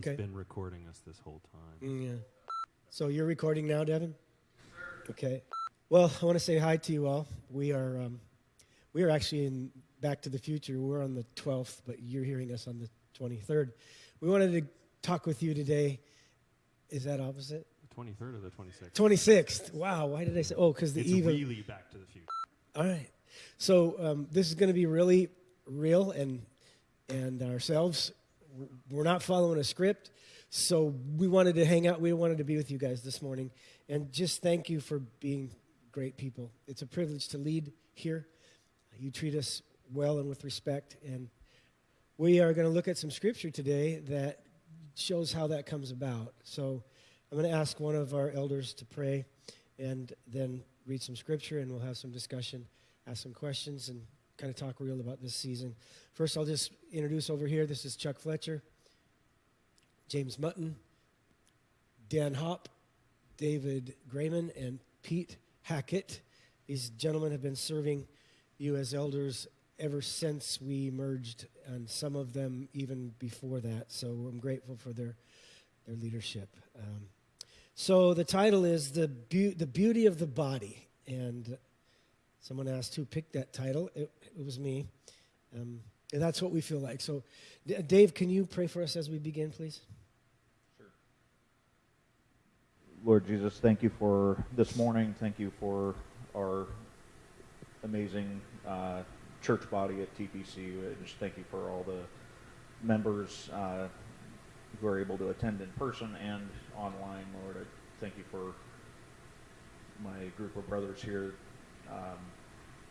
Okay. been recording us this whole time. Mm, yeah. So you're recording now, Devin? Okay. Well, I want to say hi to you all. We are um, we are actually in Back to the Future. We're on the 12th, but you're hearing us on the 23rd. We wanted to talk with you today. Is that opposite? The 23rd or the 26th? 26th. Wow. Why did I say? Oh, because the it's really Back to the Future. All right. So um, this is going to be really real, and and ourselves, we're not following a script. So we wanted to hang out. We wanted to be with you guys this morning, and just thank you for being great people. It's a privilege to lead here. You treat us well and with respect, and we are going to look at some scripture today that shows how that comes about. So I'm going to ask one of our elders to pray and then read some scripture, and we'll have some discussion, ask some questions, and kind of talk real about this season. First, I'll just introduce over here this is Chuck Fletcher, James Mutton, Dan Hopp, David Grayman, and Pete Hackett. These gentlemen have been serving you as elders ever since we merged, and some of them even before that. So I'm grateful for their, their leadership. Um, so the title is the, Beau- the Beauty of the Body. And someone asked who picked that title. It, it was me. Um, and that's what we feel like. So, D- Dave, can you pray for us as we begin, please? Sure. Lord Jesus, thank you for this morning. Thank you for our amazing uh, church body at TPC. I just thank you for all the members uh, who are able to attend in person and online, Lord. I thank you for my group of brothers here um,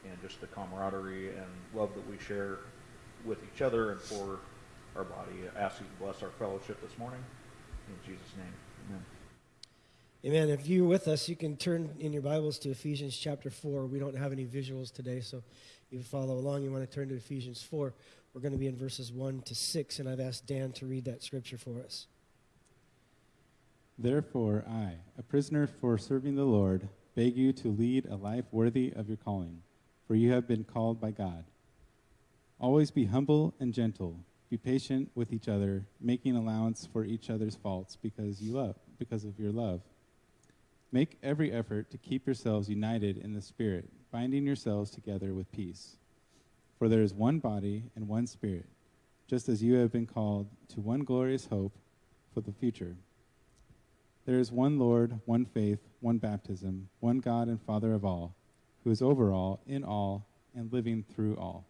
and just the camaraderie and love that we share with each other and for our body. I ask you to bless our fellowship this morning. In Jesus' name, amen. Amen. If you're with us, you can turn in your Bibles to Ephesians chapter 4. We don't have any visuals today, so you follow along. You want to turn to Ephesians 4. We're going to be in verses 1 to 6, and I've asked Dan to read that scripture for us. Therefore, I, a prisoner for serving the Lord, beg you to lead a life worthy of your calling, for you have been called by God. Always be humble and gentle. Be patient with each other, making allowance for each other's faults because you love, because of your love. Make every effort to keep yourselves united in the Spirit, binding yourselves together with peace. For there is one body and one Spirit, just as you have been called to one glorious hope for the future. There is one Lord, one faith, one baptism, one God and Father of all, who is over all, in all, and living through all.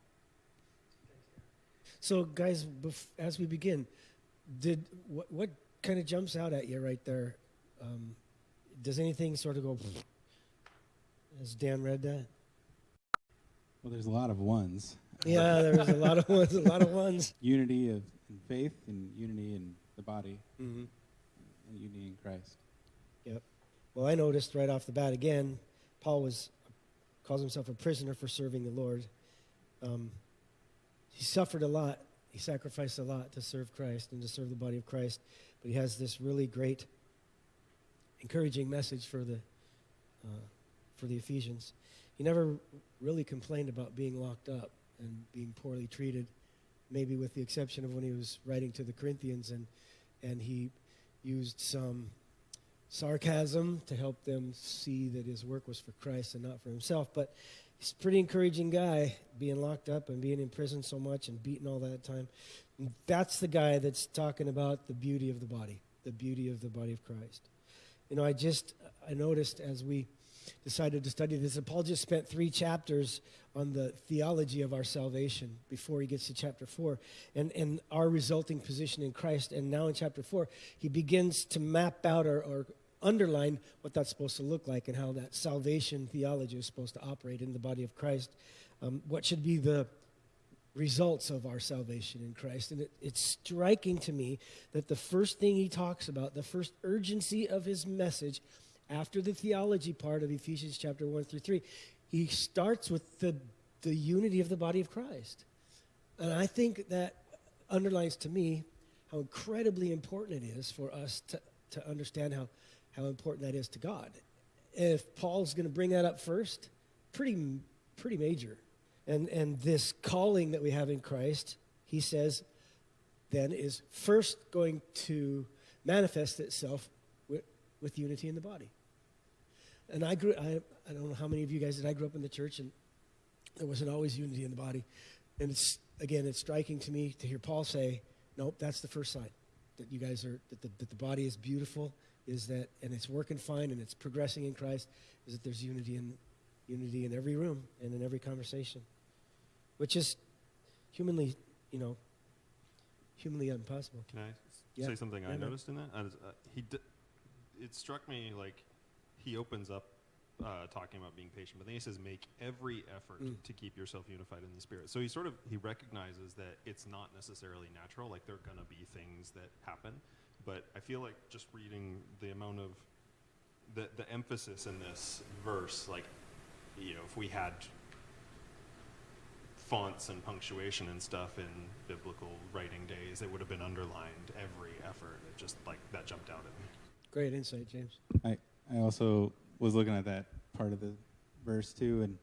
So, guys, as we begin, did what, what kind of jumps out at you right there? Um, does anything sort of go? as Dan read that? Well, there's a lot of ones. Yeah, there was a lot of ones. A lot of ones. Unity of in faith and unity in the body Mm-hmm. And unity in Christ. Yep. Well, I noticed right off the bat again, Paul was calls himself a prisoner for serving the Lord. Um, he suffered a lot. He sacrificed a lot to serve Christ and to serve the body of Christ. But he has this really great, encouraging message for the uh, for the Ephesians. He never really complained about being locked up and being poorly treated, maybe with the exception of when he was writing to the Corinthians and and he used some sarcasm to help them see that his work was for Christ and not for himself. But he's a pretty encouraging guy, being locked up and being in prison so much and beaten all that time. That's the guy that's talking about the beauty of the body, the beauty of the body of Christ. You know, I just I noticed as we decided to study this that Paul just spent three chapters on the theology of our salvation before he gets to chapter four and, and our resulting position in Christ. And now in chapter four, he begins to map out or, or underline what that's supposed to look like and how that salvation theology is supposed to operate in the body of Christ. Um, what should be the results of our salvation in Christ. And it, it's striking to me that the first thing he talks about, the first urgency of his message, after the theology part of Ephesians chapter 1 through 3, he starts with the, the unity of the body of Christ. And I think that underlines to me how incredibly important it is for us to, to understand how, how important that is to God. If Paul's going to bring that up first, pretty, pretty major. And, and this calling that we have in Christ, he says, then is first going to manifest itself with, with unity in the body. And I grew, I, I don't know how many of you guys did, I grew up in the church and there wasn't always unity in the body. And it's, again, it's striking to me to hear Paul say, nope, that's the first sign that you guys are, that the, that the body is beautiful, is that, and it's working fine and it's progressing in Christ, is that there's unity in, unity in every room and in every conversation, which is humanly, you know, humanly impossible. Can I Yeah. say something Yeah, I man. noticed in that? I was, uh, he d- it struck me like he opens up uh, talking about being patient, but then he says, "Make every effort Mm. to keep yourself unified in the spirit." So he sort of he recognizes that it's not necessarily natural. Like there are gonna be things that happen, but I feel like just reading the amount of the the emphasis in this verse, like you know, if we had fonts and punctuation and stuff in biblical writing days, it would have been underlined every effort. It just like that jumped out at me. Great insight, James. I, I also was looking at that part of the verse too, and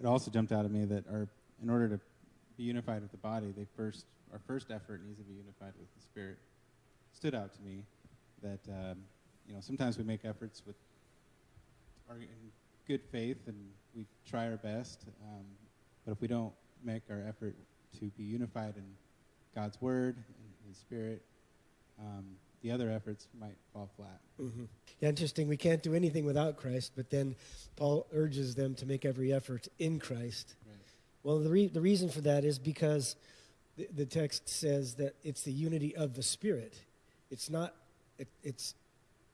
it also jumped out at me that our, in order to be unified with the body, they first, our first effort needs to be unified with the spirit. Stood out to me that um, you know sometimes we make efforts with our in good faith and we try our best, um, but if we don't make our effort to be unified in God's word and His Spirit, um, the other efforts might fall flat. hmm Yeah, interesting. We can't do anything without Christ, but then Paul urges them to make every effort in Christ. Right. Well, the, re- the reason for that is because the, the text says that it's the unity of the Spirit. It's not, it, it's,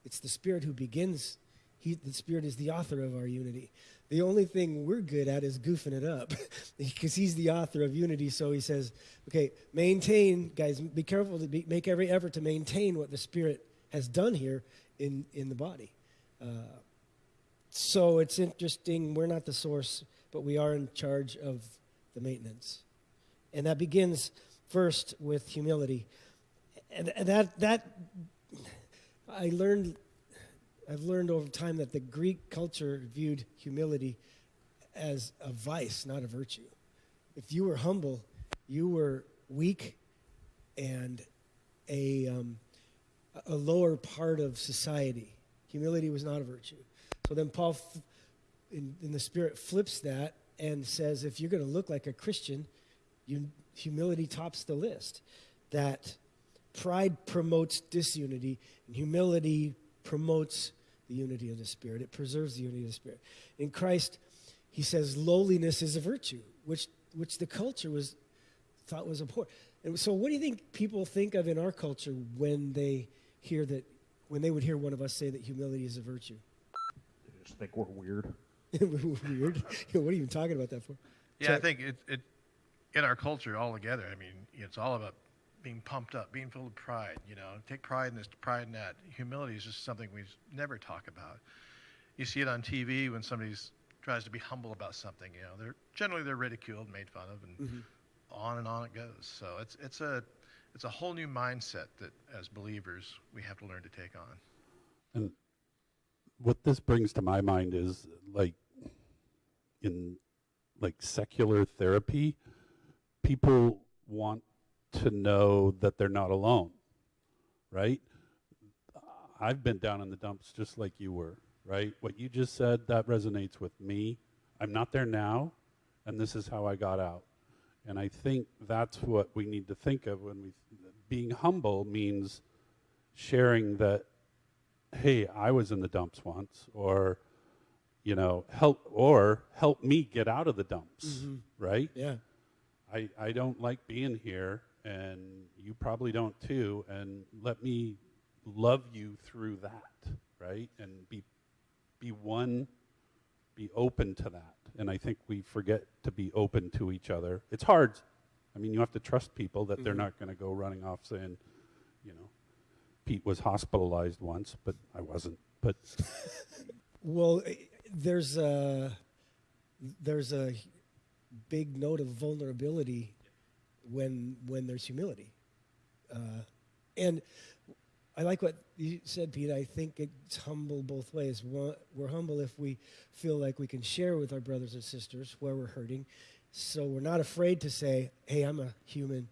it's the Spirit who begins. He, the Spirit is the author of our unity. The only thing we're good at is goofing it up because He's the author of unity. So He says, okay, maintain, guys, be careful to be, make every effort to maintain what the Spirit has done here in, in the body. Uh, so it's interesting. We're not the source, but we are in charge of the maintenance. And that begins first with humility. And, and that, that, I learned, I've learned over time that the Greek culture viewed humility as a vice, not a virtue. If you were humble, you were weak and a, um, a lower part of society. Humility was not a virtue. So then Paul, in, in the Spirit, flips that and says, if you're going to look like a Christian, you, humility tops the list. That pride promotes disunity, and humility promotes the unity of the Spirit. It preserves the unity of the Spirit. In Christ, he says lowliness is a virtue, which, which the culture was thought was abhorrent. And so, what do you think people think of in our culture when they hear that, when they would hear one of us say that humility is a virtue? I just think we're weird. Weird. what are you even talking about that for? Yeah, I think it, it in our culture altogether. I mean, it's all about being pumped up, being filled with pride. You know, take pride in this, pride in that. Humility is just something we never talk about. You see it on TV when somebody tries to be humble about something. You know, they're generally they're ridiculed, made fun of, and Mhm. on and on it goes. So it's it's a it's a whole new mindset that as believers we have to learn to take on. And what this brings to my mind is like in like secular therapy, people want to know that they're not alone, right? I've been down in the dumps just like you were, right? What you just said, that resonates with me. I'm not there now, and this is how I got out. And I think that's what we need to think of when we, being humble means sharing that hey, I was in the dumps once, or, you know, help, or help me get out of the dumps, Mhm. right? Yeah. I, I don't like being here, and you probably don't too, and let me love you through that, right? And be, be one, be open to that. And I think we forget to be open to each other. It's hard. I mean, you have to trust people that they're Mhm. not going to go running off saying, you know, Pete was hospitalized once, but I wasn't. But Well, eh, there's a there's a big note of vulnerability when when there's humility, uh, and I like what you said, Pete. I think it's humble both ways. We're humble if we feel like we can share with our brothers and sisters where we're hurting, so we're not afraid to say, "Hey, I'm a human.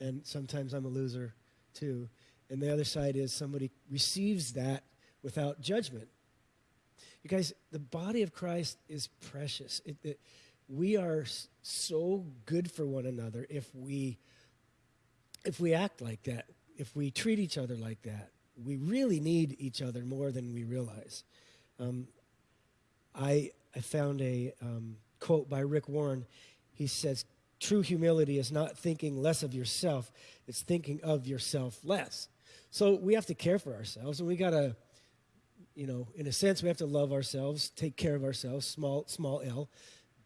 and sometimes I'm a loser too. And the other side is somebody receives that without judgment. You guys, the body of Christ is precious. It, it, we are so good for one another if we if we act like that, if we treat each other like that. We really need each other more than we realize. Um, I I found a um, quote by Rick Warren. He says, "True humility is not thinking less of yourself; it's thinking of yourself less." So we have to care for ourselves, and we gotta, you know, in a sense, we have to love ourselves, take care of ourselves, small small L,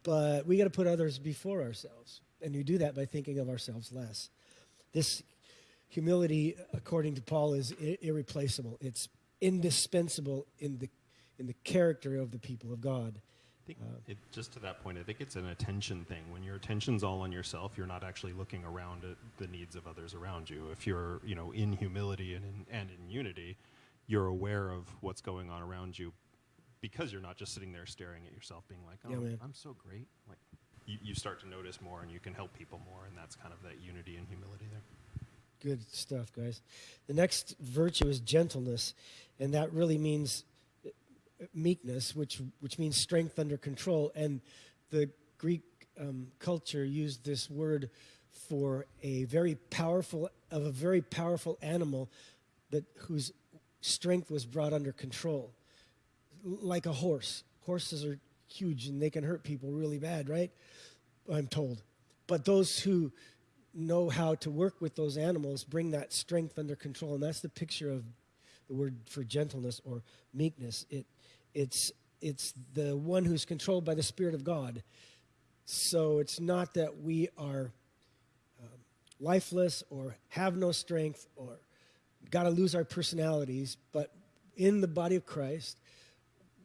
but we got to put others before ourselves, and you do that by thinking of ourselves less. This humility, according to Paul, is irreplaceable. It's indispensable in the in the character of the people of God. I think it, just to that point, I think it's an attention thing. When your attention's all on yourself, you're not actually looking around at the needs of others around you. If you're, you know, in humility and in, and in unity, you're aware of what's going on around you because you're not just sitting there staring at yourself, being like, "Oh, Yeah. I'm so great." Like, you, you start to notice more, and you can help people more, and that's kind of that unity and humility there. Good stuff, guys. The next virtue is gentleness, and that really means uh, meekness, which which means strength under control. And the Greek um, culture used this word for a very powerful of a very powerful animal that whose strength was brought under control, like a horse. Horses are huge and they can hurt people really bad, right? I'm told. But those who know how to work with those animals bring that strength under control and that's the picture of the word for gentleness or meekness it it's it's the one who's controlled by the spirit of god so it's not that we are um, lifeless or have no strength or got to lose our personalities but in the body of christ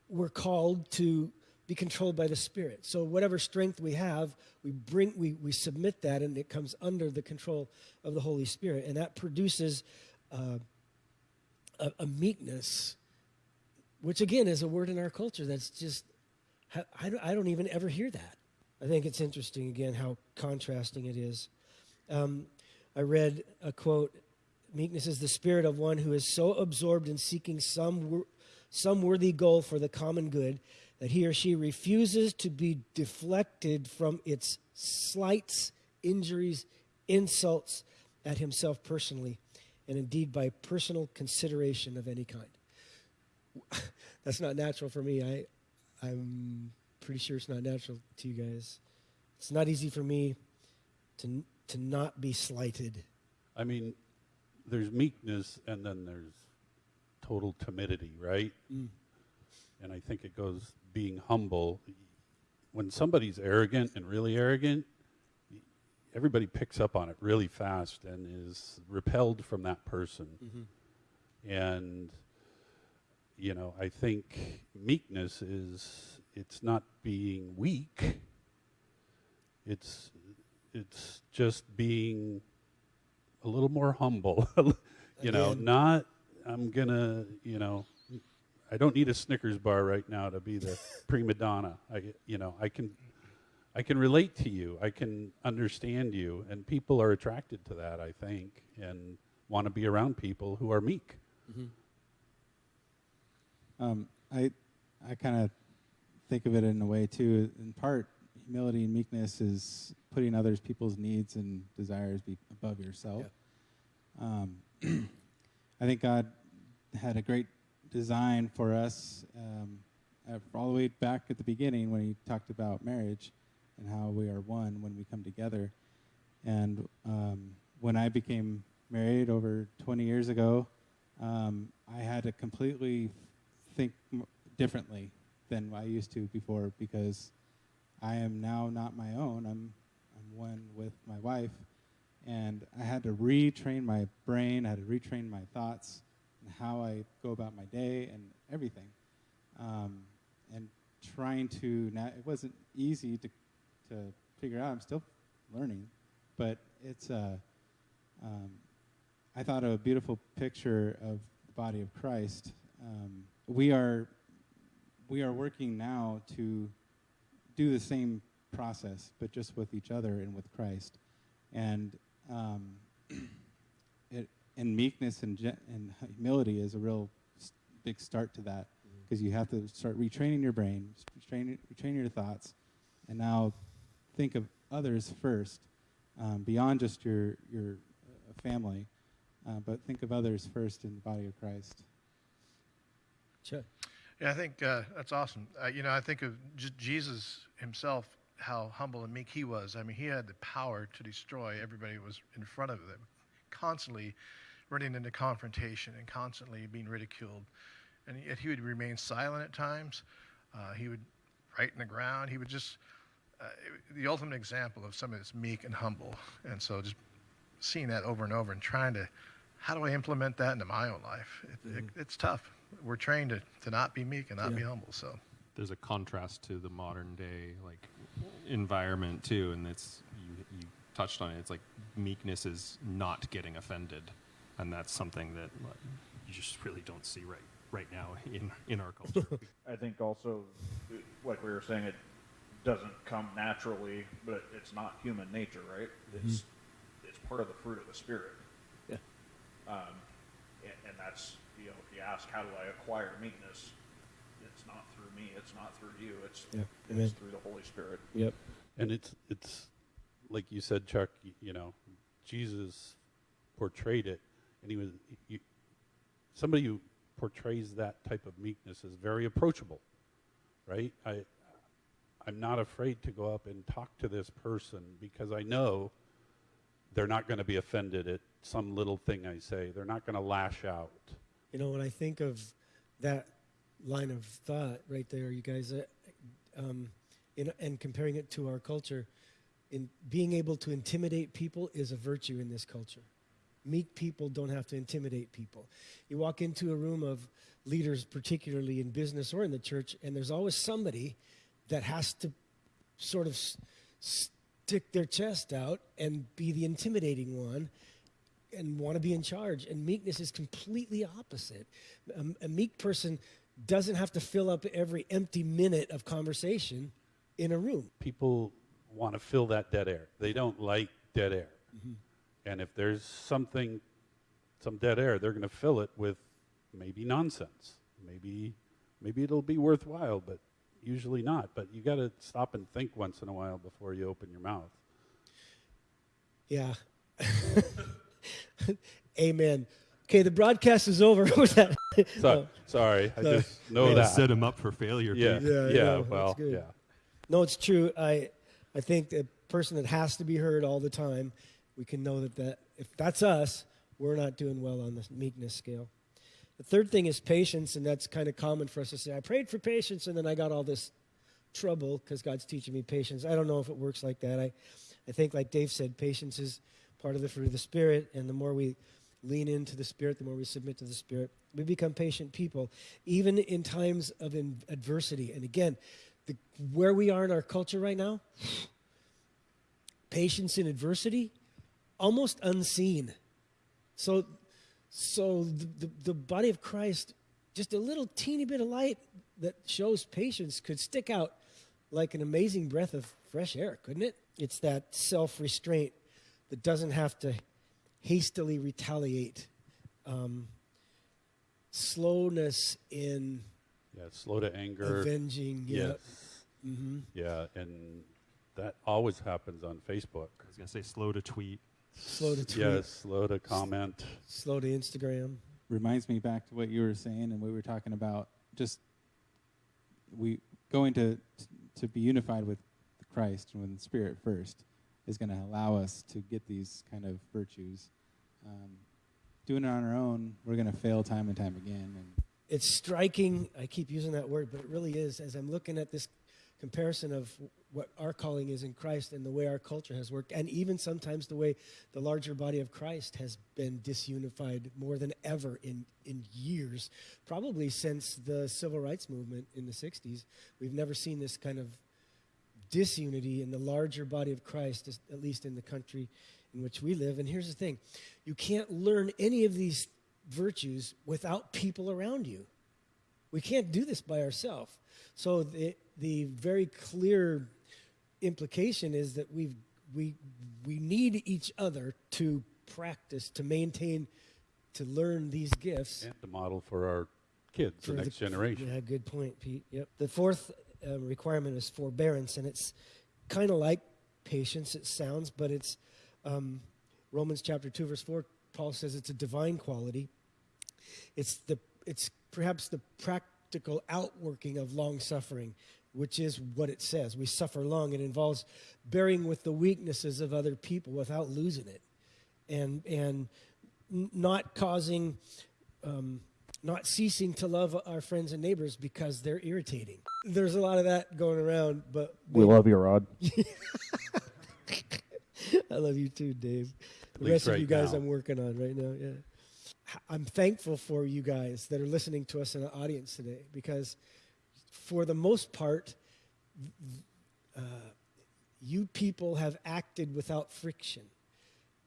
we're called to be controlled by the spirit. So whatever strength we have we bring we, we submit that and it comes under the control of the holy spirit. And that produces uh, a, a meekness which again is a word in our culture that's just I- don't, I don't even ever hear that. I think it's interesting again how contrasting it is. Um, i read a quote meekness is the spirit of one who is so absorbed in seeking some some worthy goal for the common good that he or she refuses to be deflected from its slights, injuries, insults at himself personally, and indeed by personal consideration of any kind. That's not natural for me. I, I'm pretty sure it's not natural to you guys. It's not easy for me to, to not be slighted. I mean, there's meekness and then there's total timidity, right? Mm. And I think it goes being humble. When somebody's arrogant and really arrogant, everybody picks up on it really fast and is repelled from that person. And, you know, I think meekness is, it's not being weak. It's, it's just being a little more humble. you know, not I'm gonna, you know, I don't need a Snickers bar right now to be the prima donna. I, you know, I can, I can relate to you. I can understand you, and people are attracted to that. I think, and want to be around people who are meek. Um, I, I kind of think of it in a way too. In part, humility and meekness is putting others people's needs and desires be above yourself. Um, I think God had a great design for us um, uh, all the way back at the beginning when He talked about marriage and how we are one when we come together. And um, when I became married over 20 years ago, um, I had to completely think differently than I used to before because I am now not my own. I'm I'm one with my wife, and I had to retrain my brain. I had to retrain my thoughts and how I go about my day and everything. Um, and trying to na- it wasn't easy to to figure out. I'm still learning, but it's uh, um, I thought of a beautiful picture of the body of Christ. Um, we are we are working now to do the same process, but just with each other and with Christ. And um, and meekness and, and humility is a real big start to that because you have to start retraining your brain, s- retraining, retraining your thoughts, and now think of others first, um, beyond just your your uh, family, uh, but think of others first in the body of Christ. Chuck. Yeah, I think uh, that's awesome. Uh, you know, I think of J- Jesus himself, how humble and meek he was. I mean, he had the power to destroy everybody who was in front of him, constantly running into confrontation and constantly being ridiculed. And yet he would remain silent at times. Uh, he would write in the ground. He would just, uh, the ultimate example of somebody that's meek and humble. And so just seeing that over and over and trying to, how do I implement that into my own life? It, it, it's tough. We're trained to, to not be meek and not be humble. So. there's a contrast to the modern day like environment too and it's you, you touched on it it's like meekness is not getting offended and that's something that you just really don't see right right now in in our culture I think also, like we were saying, it doesn't come naturally, but it's not human nature, right? It's it's part of the fruit of the spirit. Yeah. Um, and, and that's you know, if you ask how do I acquire meekness, it's not through me, it's not through you, it's Yeah, it's amen. through the Holy Spirit. Yep. And it's it's like you said, Chuck. You know, Jesus portrayed it, and you, somebody who portrays that type of meekness is very approachable, right? I I'm not afraid to go up and talk to this person because I know they're not going to be offended at some little thing I say. They're not going to lash out. You know, when I think of that line of thought right there, you guys, uh, um, in, and comparing it to our culture, in being able to intimidate people is a virtue in this culture. Meek people don't have to intimidate people. You walk into a room of leaders, particularly in business or in the church, and there's always somebody that has to sort of s- stick their chest out and be the intimidating one and want to be in charge. And meekness is completely opposite. A, a meek person doesn't have to fill up every empty minute of conversation in a room. people want to fill that dead air. They don't like dead air. Mm-hmm. And if there's something, some dead air, they're going to fill it with maybe nonsense. Maybe, maybe it'll be worthwhile, but usually not. But you got to stop and think once in a while before you open your mouth. Yeah. Amen. Okay, the broadcast is over with that. So, oh. sorry, I sorry. just know Way to that. set him up for failure yeah, too. Yeah, yeah, well, yeah. No, it's true. I, I think the person that has to be heard all the time, we can know that, that if that's us, we're not doing well on the meekness scale. The third thing is patience, and that's kind of common for us to say, I prayed for patience, and then I got all this trouble because God's teaching me patience. I don't know if it works like that. I, I think, like Dave said, patience is part of the fruit of the Spirit, and the more we lean into the Spirit, the more we submit to the Spirit, we become patient people, even in times of in adversity. And again, the, where we are in our culture right now, patience in adversity, almost unseen. So, so the, the, the body of Christ, just a little teeny bit of light that shows patience could stick out like an amazing breath of fresh air, couldn't it? It's that self restraint that doesn't have to hastily retaliate. Um, slowness in Yeah, slow to anger. avenging. Yeah. Yes. hmm Yeah, and that always happens on Facebook. I was gonna say slow to tweet. Slow to tweet. Yes, slow to comment. Slow to Instagram. reminds me back to what you were saying and we were talking about. Just we going to to be unified with Christ and with the Spirit first is going to allow us to get these kind of virtues. Um, doing it on our own, we're going to fail time and time again. And It's striking. I keep using that word, but it really is. As I'm looking at this comparison of what our calling is in Christ and the way our culture has worked, and even sometimes the way the larger body of Christ has been disunified more than ever in, in years, probably since the civil rights movement in the 60s. We've never seen this kind of disunity in the larger body of Christ, at least in the country in which we live. And here's the thing you can't learn any of these virtues without people around you. We can't do this by ourselves. So the, the very clear implication is that we we, we need each other to practice to maintain, to learn these gifts. And to model for our kids, for the next generation. Yeah, good point, Pete. Yep. The fourth um, requirement is forbearance, and it's kind of like patience. It sounds, but it's um, Romans chapter two, verse four. Paul says it's a divine quality. It's the it's perhaps the practical outworking of long suffering, which is what it says. We suffer long. It involves bearing with the weaknesses of other people without losing it, and and not causing. Um, not ceasing to love our friends and neighbors because they're irritating. There's a lot of that going around, but We love you, Rod. I love you too, Dave. The least rest of you guys now. I'm working on right now, yeah. I'm thankful for you guys that are listening to us in the audience today because for the most part, uh, you people have acted without friction.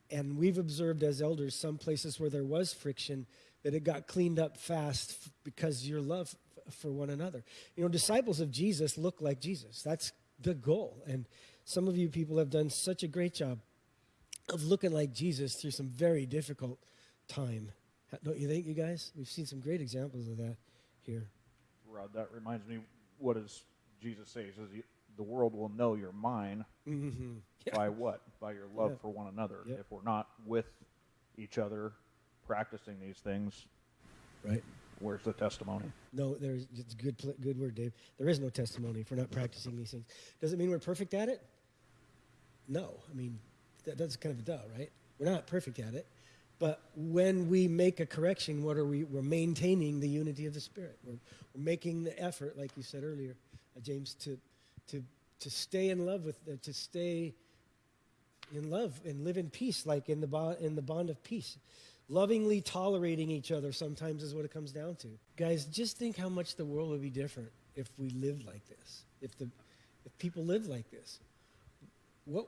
And we've observed as elders some places where there was friction that it got cleaned up fast because your love for one another. You know, disciples of Jesus look like Jesus. That's the goal. And some of you people have done such a great job of looking like Jesus through some very difficult time. Don't you think, you guys? We've seen some great examples of that here. Rod, that reminds me, what does Jesus say? He says, the world will know you're mine Mm-hmm. Yeah. by what? By your love Yeah. for one another. Yep. If we're not with each other practicing these things, Right. where's the testimony? No, there's it's good good word, Dave. There is no testimony if we're not practicing these things. Does it mean we're perfect at it? No. I mean, that, that's kind of a duh, right? We're not perfect at it. But when we make a correction, what are we? We're maintaining the unity of the Spirit. We're, we're making the effort, like you said earlier, uh, James, to to to stay in love with, uh, to stay in love and live in peace, like in the bond, in the bond of peace. Lovingly tolerating each other sometimes is what it comes down to. Guys, just think how much the world would be different if we lived like this. If the if people lived like this. What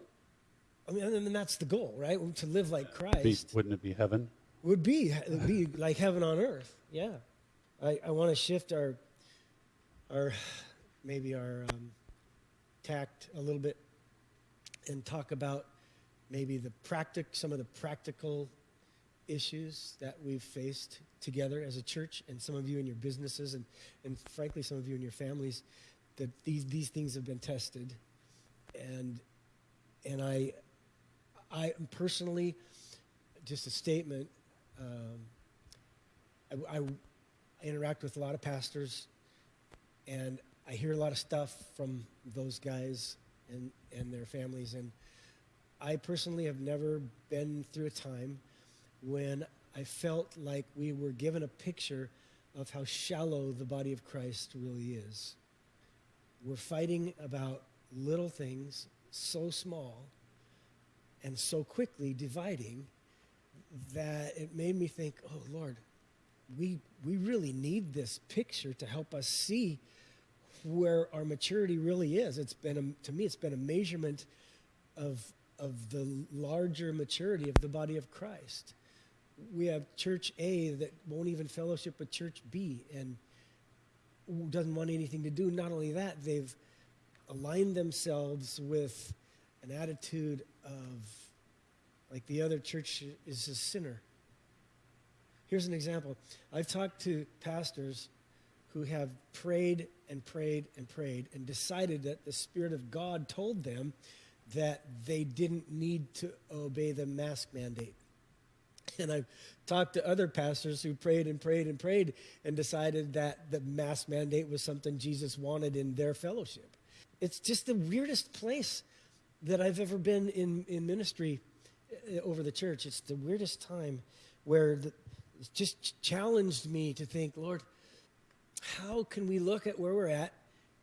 I mean, and that's the goal, right? To live like Be, Christ wouldn't it be heaven? would be it would be like heaven on earth. Yeah, I, I want to shift our our maybe our um, tact a little bit and talk about maybe the practic some of the practical issues that we've faced together as a church and some of you in your businesses and, and frankly some of you in your families that these these things have been tested and and I I am personally just a statement. Um, I, I, I interact with a lot of pastors, and I hear a lot of stuff from those guys and, and their families. And I personally have never been through a time when I felt like we were given a picture of how shallow the body of Christ really is. We're fighting about little things so small and so quickly dividing that it made me think, oh Lord, we we really need this picture to help us see where our maturity really is. It's been a, to me, it's been a measurement of of the larger maturity of the body of Christ. We have Church A that won't even fellowship with Church B and doesn't want anything to do. Not only that, they've aligned themselves with an attitude of like the other church is a sinner. Here's an example. I've talked to pastors who have prayed and prayed and prayed and decided that the Spirit of God told them that they didn't need to obey the mask mandate. And I've talked to other pastors who prayed and prayed and prayed and decided that the mask mandate was something Jesus wanted in their fellowship. It's just the weirdest place that I've ever been in, in ministry uh, over the church. It's the weirdest time where the, it's just challenged me to think, Lord, how can we look at where we're at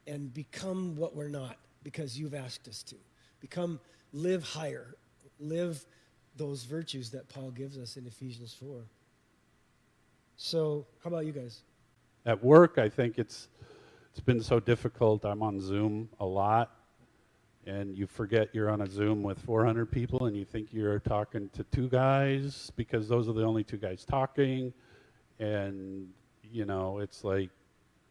and become what we're not because you've asked us to? Become, live higher, live those virtues that Paul gives us in Ephesians 4. So, how about you guys? At work, I think it's it's been so difficult. I'm on Zoom a lot, and you forget you're on a Zoom with 400 people, and you think you're talking to two guys because those are the only two guys talking, and you know it's like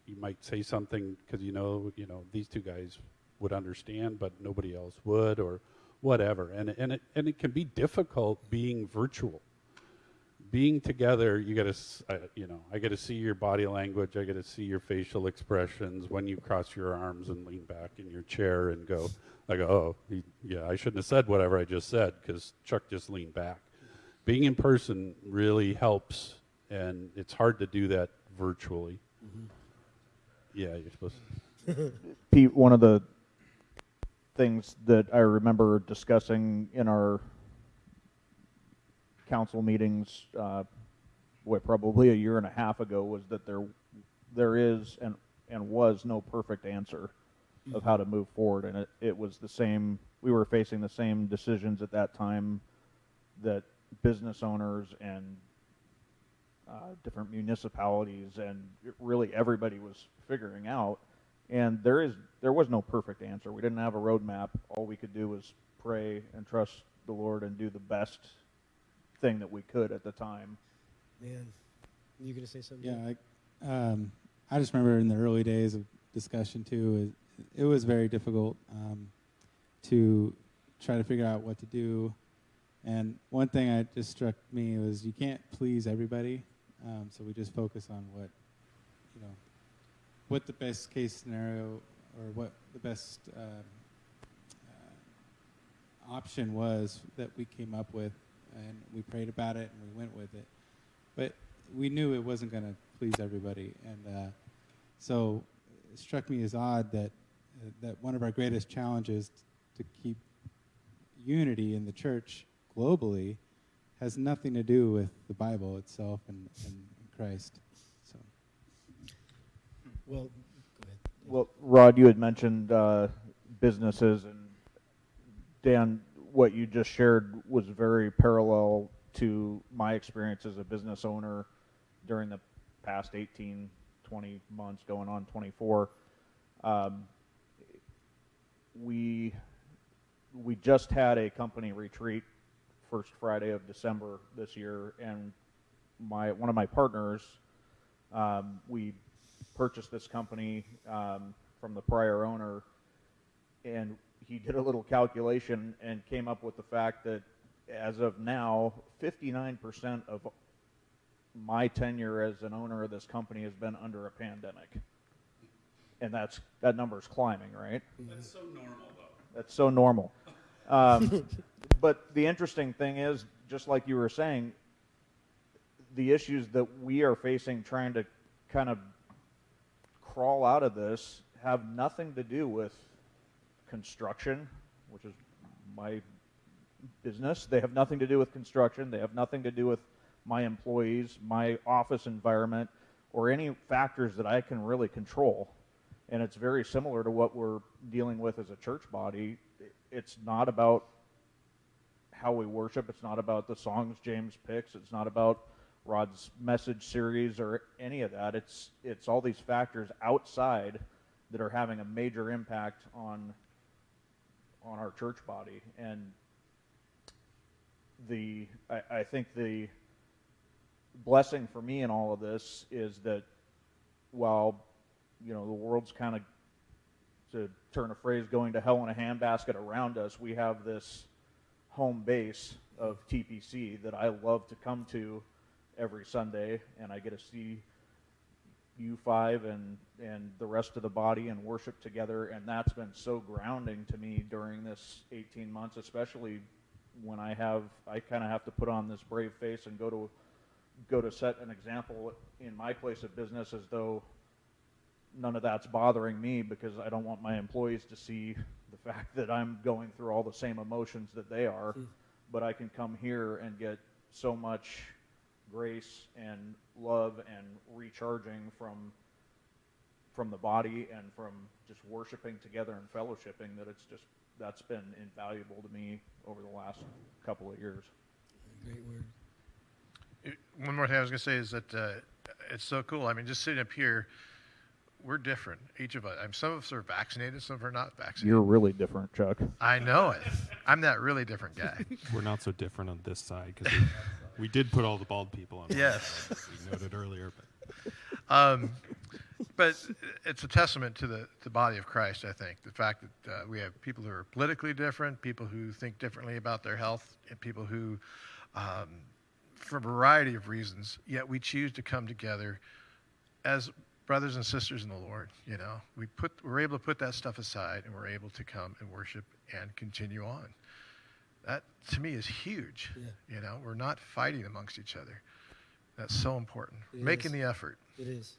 you might say something because you know you know these two guys would understand, but nobody else would, or whatever. And and it and it can be difficult being virtual. Being together, you got to, you know, I got to see your body language. I got to see your facial expressions when you cross your arms and lean back in your chair and go. I go, oh, he, yeah, I shouldn't have said whatever I just said because Chuck just leaned back. Being in person really helps, and it's hard to do that virtually. Mm-hmm. Yeah, you're supposed. to. Pete, one of the things that I remember discussing in our council meetings, uh, what probably a year and a half ago, was that there there is and and was no perfect answer of how to move forward, and it, it was the same. We were facing the same decisions at that time that business owners and uh, different municipalities and really everybody was figuring out. And there is there was no perfect answer. We didn't have a roadmap. All we could do was pray and trust the Lord and do the best thing that we could at the time. Man, you gonna say something? Yeah, I, um, I just remember in the early days of discussion too, it, it was very difficult um, to try to figure out what to do. And one thing that just struck me was you can't please everybody, um, so we just focus on what, you know, what the best case scenario or what the best um, uh, option was that we came up with, and we prayed about it and we went with it. But we knew it wasn't going to please everybody, and uh, so it struck me as odd that uh, that one of our greatest challenges to keep unity in the church globally has nothing to do with the Bible itself and, and Christ. So Well, go ahead. Well, Rod, you had mentioned uh, businesses, and Dan, what you just shared was very parallel to my experience as a business owner during the past 18, 20 months, going on 24. Um, we we just had a company retreat first Friday of December this year, and my one of my partners, um, we purchased this company um, from the prior owner, and he did a little calculation and came up with the fact that as of now, 59% of my tenure as an owner of this company has been under a pandemic. And that's that number is climbing, right? That's so normal, though. That's so normal. Um, but the interesting thing is, just like you were saying, the issues that we are facing trying to kind of crawl out of this have nothing to do with construction, which is my business. They have nothing to do with construction. They have nothing to do with my employees, my office environment, or any factors that I can really control. And it's very similar to what we're dealing with as a church body. It's not about how we worship. It's not about the songs James picks. It's not about Rod's message series or any of that. It's it's all these factors outside that are having a major impact on on our church body. And the I, I think the blessing for me in all of this is that while you know the world's kind of to turn a phrase going to hell in a handbasket around us, we have this home base of TPC that I love to come to every Sunday, and I get to see you five and and the rest of the body and worship together, and that's been so grounding to me during this 18 months, especially when I have I kind of have to put on this brave face and go to go to set an example in my place of business as though none of that's bothering me because I don't want my employees to see the fact that I'm going through all the same emotions that they are. Hmm. But I can come here and get so much grace and love and recharging from from the body and from just worshiping together and fellowshipping that it's just that's been invaluable to me over the last couple of years. Great word. It- One more thing I was going to say is that uh, it's so cool. I mean, just sitting up here, we're different, each of us. I mean, some of us are vaccinated, some of us are not vaccinated. You're really different, Chuck. I know it. I'm that really different guy. We're not so different on this side because we, did put all the bald people on. Yes. we noted earlier, but Um, but it's a testament to the, the body of Christ, I think. The fact that uh, we have people who are politically different, people who think differently about their health, and people who, um, for a variety of reasons, yet we choose to come together as brothers and sisters in the Lord. You know, we put we're able to put that stuff aside, and we're able to come and worship and continue on. That to me is huge. Yeah. You know, we're not fighting amongst each other. That's so important. It Making is. the effort. It is.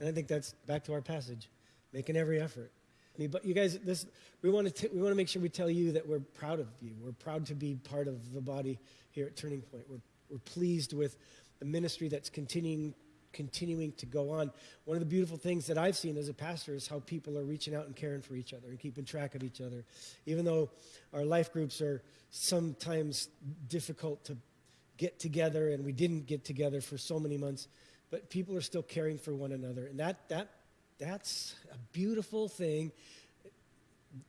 And I think that's back to our passage, making every effort. I mean, but you guys, this we want to we want to make sure we tell you that we're proud of you. We're proud to be part of the body here at Turning Point. We're we're pleased with the ministry that's continuing continuing to go on. One of the beautiful things that I've seen as a pastor is how people are reaching out and caring for each other and keeping track of each other. Even though our life groups are sometimes difficult to get together and we didn't get together for so many months, but people are still caring for one another. And that that that's a beautiful thing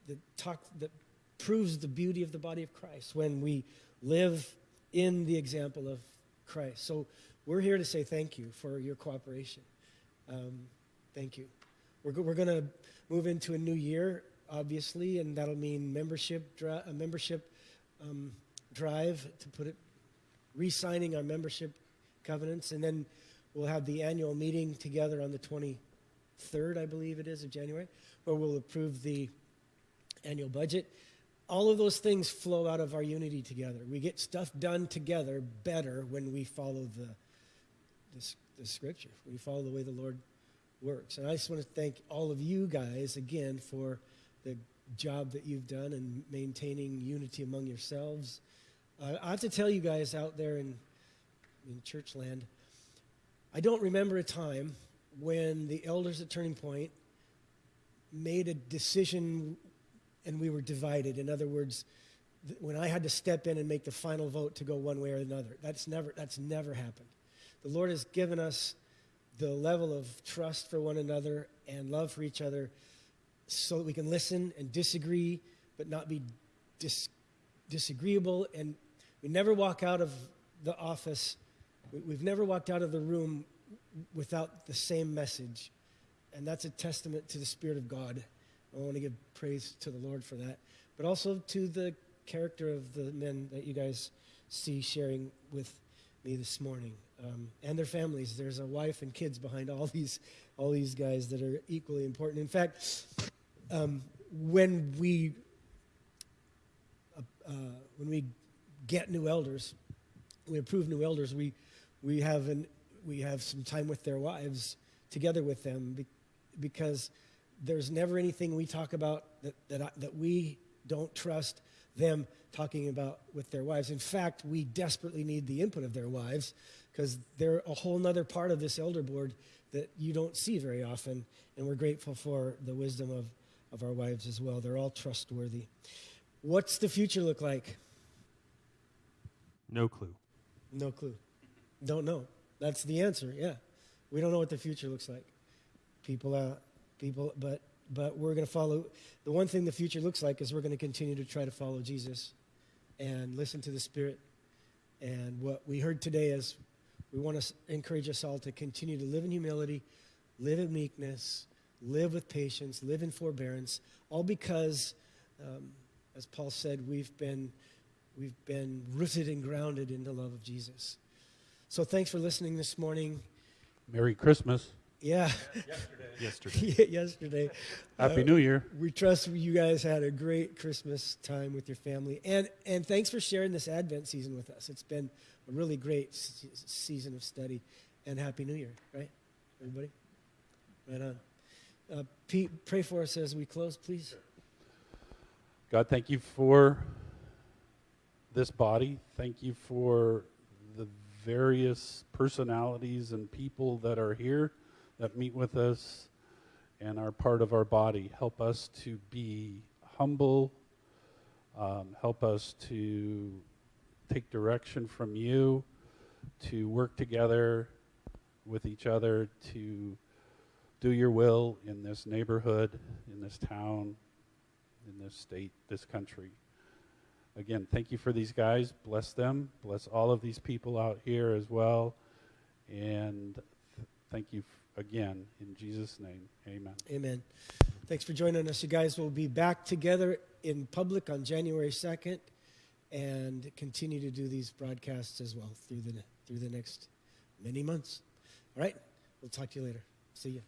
that talk that proves the beauty of the body of Christ when we live in the example of Christ. So we're here to say thank you for your cooperation. Um, thank you. We're, go- we're going to move into a new year, obviously, and that'll mean membership dri- a membership um, drive to put it, re-signing our membership covenants, and then we'll have the annual meeting together on the 23rd, I believe it is, of January, where we'll approve the annual budget. All of those things flow out of our unity together. We get stuff done together better when we follow the, the, s- the scripture, we follow the way the Lord works. And I just want to thank all of you guys again for the job that you've done in maintaining unity among yourselves. Uh, I have to tell you guys out there in, in church land, I don't remember a time when the elders at Turning Point made a decision and we were divided. In other words, when I had to step in and make the final vote to go one way or another, that's never, that's never happened. The Lord has given us the level of trust for one another and love for each other so that we can listen and disagree, but not be dis- disagreeable. And we never walk out of the office, we- we've never walked out of the room without the same message. And that's a testament to the Spirit of God. I want to give praise to the Lord for that, but also to the character of the men that you guys see sharing with me this morning um, and their families. There's a wife and kids behind all these, all these guys that are equally important. In fact, um, when we uh, uh, when we get new elders, we approve new elders. We we have an we have some time with their wives together with them be, because there's never anything we talk about that that, I, that we don't trust them talking about with their wives. In fact, we desperately need the input of their wives because they're a whole nother part of this elder board that you don't see very often. And we're grateful for the wisdom of, of our wives as well. They're all trustworthy. What's the future look like? No clue. No clue. Don't know. That's the answer. Yeah, we don't know what the future looks like. People, uh, people, but but we're going to follow. The one thing the future looks like is we're going to continue to try to follow Jesus, and listen to the Spirit. And what we heard today is, we want to encourage us all to continue to live in humility, live in meekness, live with patience, live in forbearance, all because, um, as Paul said, we've been we've been rooted and grounded in the love of Jesus. So thanks for listening this morning. Merry Christmas. Yeah, Yesterday. yesterday. Happy Uh, New Year. We trust you guys had a great Christmas time with your family, and and thanks for sharing this Advent season with us. It's been a really great se- season of study, and Happy New Year, right, everybody? Right on. Uh, Pete, pray for us as we close, please. God, thank you for this body. Thank you for the various personalities and people that are here that meet with us and are part of our body. Help us to be humble. Um, help us to take direction from you, to work together with each other, to do your will in this neighborhood, in this town, in this state, this country. Again, thank you for these guys. Bless them. Bless all of these people out here as well. And th- thank you again. In Jesus' name, amen. Amen. Thanks for joining us. You guys We'll be back together in public on January 2nd and continue to do these broadcasts as well through the, through the next many months. All right? We'll talk to you later. See you.